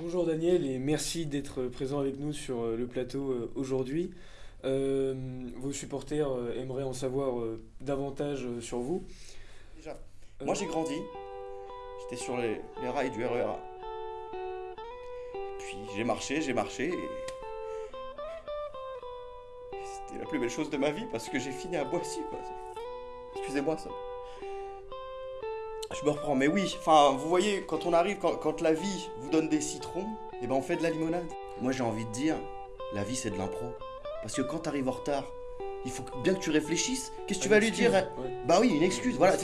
Bonjour Daniel et merci d'être présent avec nous sur euh, le plateau euh, aujourd'hui. Euh, vos supporters aimeraient en savoir davantage sur vous. Déjà, moi j'ai grandi, j'étais sur les, rails du RER. Puis j'ai marché, j'ai marché et. C'était la plus belle chose de ma vie parce que j'ai fini à Boissy. Excusez-moi ça. Je me reprends, mais oui, enfin vous voyez, quand on arrive, quand, quand la vie vous donne des citrons, et ben on fait de la limonade. Moi j'ai envie de dire, la vie c'est de l'impro. Parce que quand t'arrives en retard, il faut bien que tu réfléchisses. Qu'est-ce que tu vas lui dire? Ouais. Bah oui, une excuse, voilà.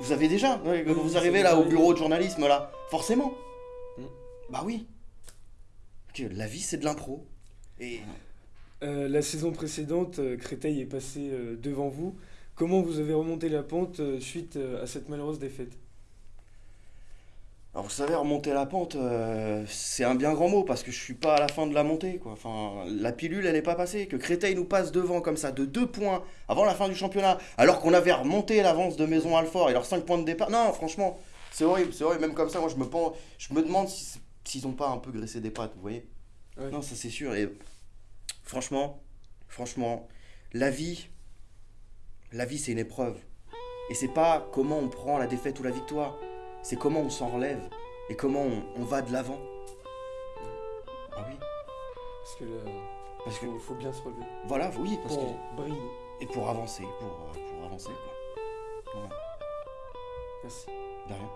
vous avez déjà, ouais, quand Oui, vous arrivez là au bureau de journalisme là, forcément. Mm. Bah oui. Que la vie c'est de l'impro. Et Euh, la saison précédente, euh, Créteil est passé euh, devant vous. Comment vous avez remonté la pente suite à cette malheureuse défaite? Alors vous savez, remonter la pente, euh, c'est un bien grand mot parce que je suis pas à la fin de la montée quoi. Enfin, la pilule elle est pas passée. Que Créteil nous passe devant comme ça de deux points avant la fin du championnat, alors qu'on avait remonté l'avance de Maison Alfort et leurs 5 points de départ. Non, franchement, c'est horrible, c'est horrible. Même comme ça, moi je me, je me demande si s'ils ont pas un peu graissé des pattes, vous voyez. Ouais. Non, ça c'est sûr. Et franchement, franchement, la vie, la vie c'est une épreuve. Et c'est pas comment on prend la défaite ou la victoire, c'est comment on s'en relève et comment on, on va de l'avant. Ah oui, Parce que là, parce que faut, faut bien se relever voilà, oui, parce pour que briller. et pour avancer, pour, pour avancer quoi. Voilà, Merci. de rien.